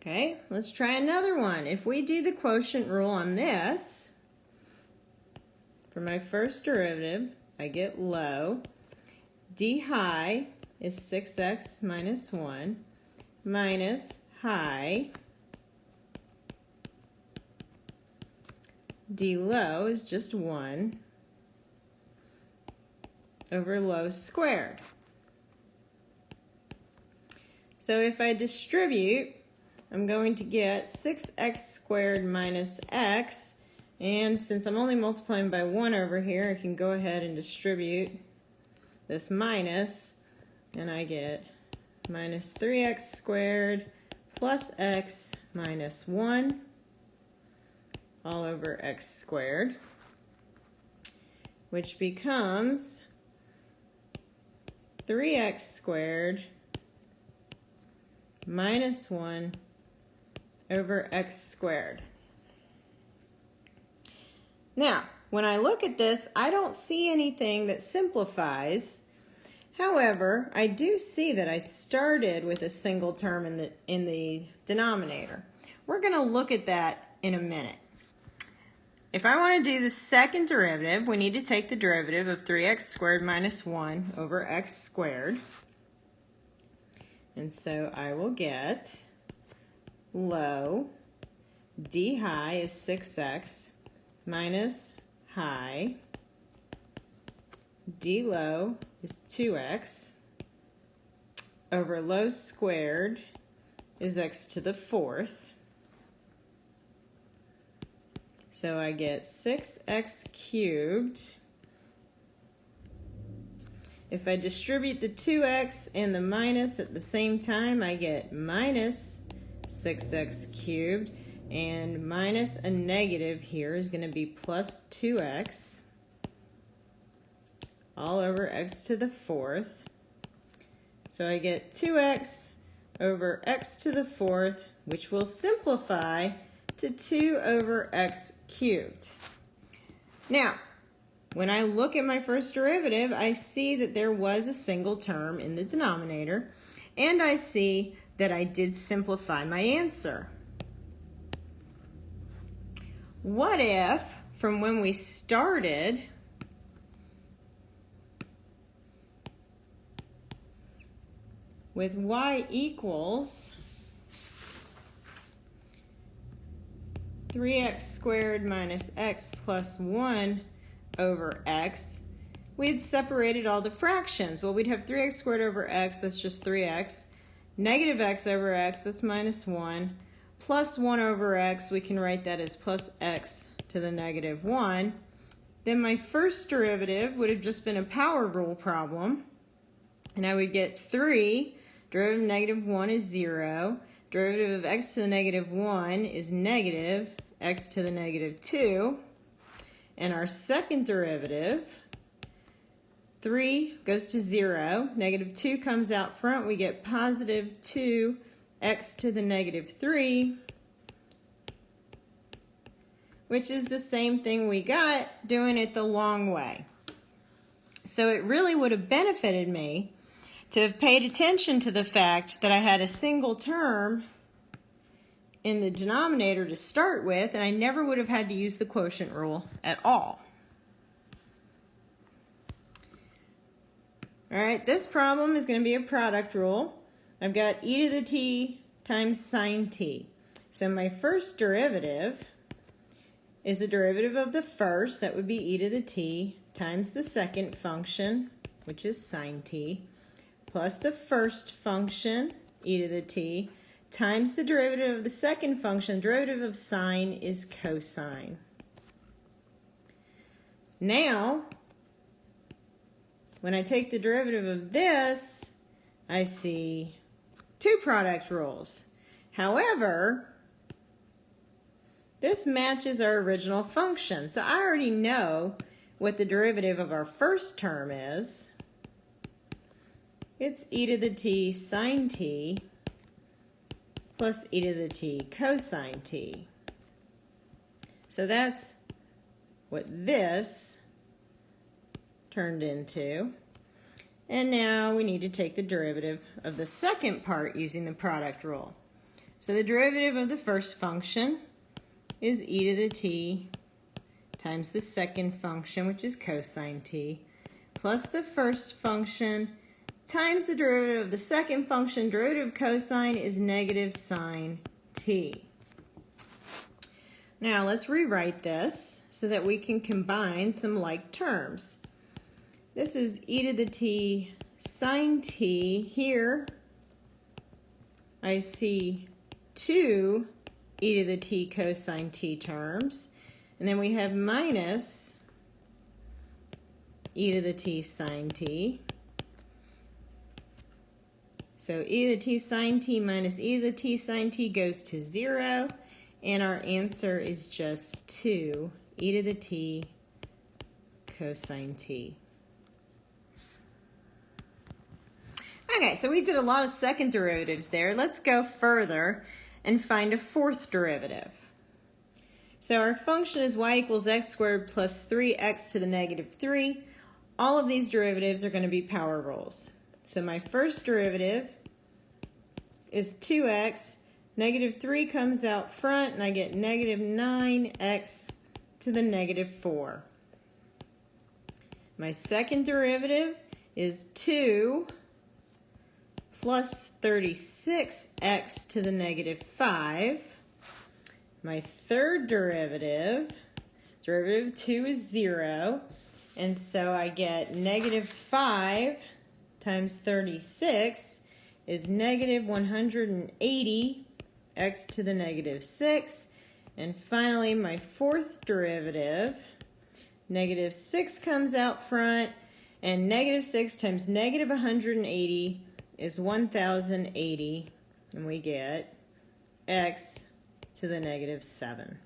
Okay, let's try another one. If we do the quotient rule on this, for my first derivative, I get low. d high is 6x minus 1 minus high. d low is just 1 over low squared. So if I distribute, I'm going to get 6x squared minus x, and since I'm only multiplying by 1 over here, I can go ahead and distribute this minus, and I get minus 3x squared plus x minus 1 all over x squared, which becomes 3x squared minus 1 over x squared. Now, when I look at this, I don't see anything that simplifies. However, I do see that I started with a single term in the, in the denominator. We're going to look at that in a minute. If I want to do the second derivative, we need to take the derivative of 3x squared minus 1 over x squared. And so I will get low, d high is 6x minus high, d low is 2x over low squared is x to the fourth. So I get 6x cubed. If I distribute the 2x and the minus at the same time, I get minus 6x cubed. And minus a negative here is going to be plus 2x all over x to the fourth. So I get 2x over x to the fourth, which will simplify to 2 over x cubed. Now, when I look at my first derivative, I see that there was a single term in the denominator, and I see that I did simplify my answer. What if, from when we started, with y equals 3x squared minus x plus 1 over x, we had separated all the fractions. Well, we'd have 3x squared over x, that's just 3x, negative x over x, that's minus 1, plus 1 over x, we can write that as plus x to the negative 1. Then my first derivative would have just been a power rule problem, and I would get 3, derivative of negative 1 is 0, derivative of x to the negative 1 is negative x to the negative 2, and our second derivative, 3 goes to 0, negative 2 comes out front, we get positive 2 x to the negative 3, which is the same thing we got doing it the long way. So it really would have benefited me to have paid attention to the fact that I had a single term in the denominator to start with, and I never would have had to use the quotient rule at all. All right, this problem is going to be a product rule. I've got e to the t times sine t. So my first derivative is the derivative of the first, that would be e to the t, times the second function, which is sine t, plus the first function, e to the t, times the derivative of the second function. derivative of sine is cosine. Now, when I take the derivative of this, I see two product rules. However, this matches our original function. So I already know what the derivative of our first term is. It's e to the t sine t plus e to the t cosine t. So that's what this turned into. And now we need to take the derivative of the second part using the product rule. So the derivative of the first function is e to the t times the second function, which is cosine t, plus the first function times the derivative of the second function. Derivative of cosine is negative sine t. Now let's rewrite this so that we can combine some like terms. This is e to the t sine t. Here I see two e to the t cosine t terms. And then we have minus e to the t sine t. So e to the t sine t minus e to the t sine t goes to 0. And our answer is just 2 e to the t cosine t. Okay, so we did a lot of second derivatives there. Let's go further and find a fourth derivative. So our function is y equals x squared plus 3x to the negative 3. All of these derivatives are going to be power rules. So my first derivative is 2x. Negative 3 comes out front, and I get negative 9x to the negative 4. My second derivative is 2 plus 36x to the negative 5. My third derivative, derivative 2 is 0. And so I get negative 5 times 36 is negative 180 x to the negative 6. And finally, my fourth derivative, negative 6 comes out front, and negative 6 times negative 180 is 1080, and we get x to the negative 7.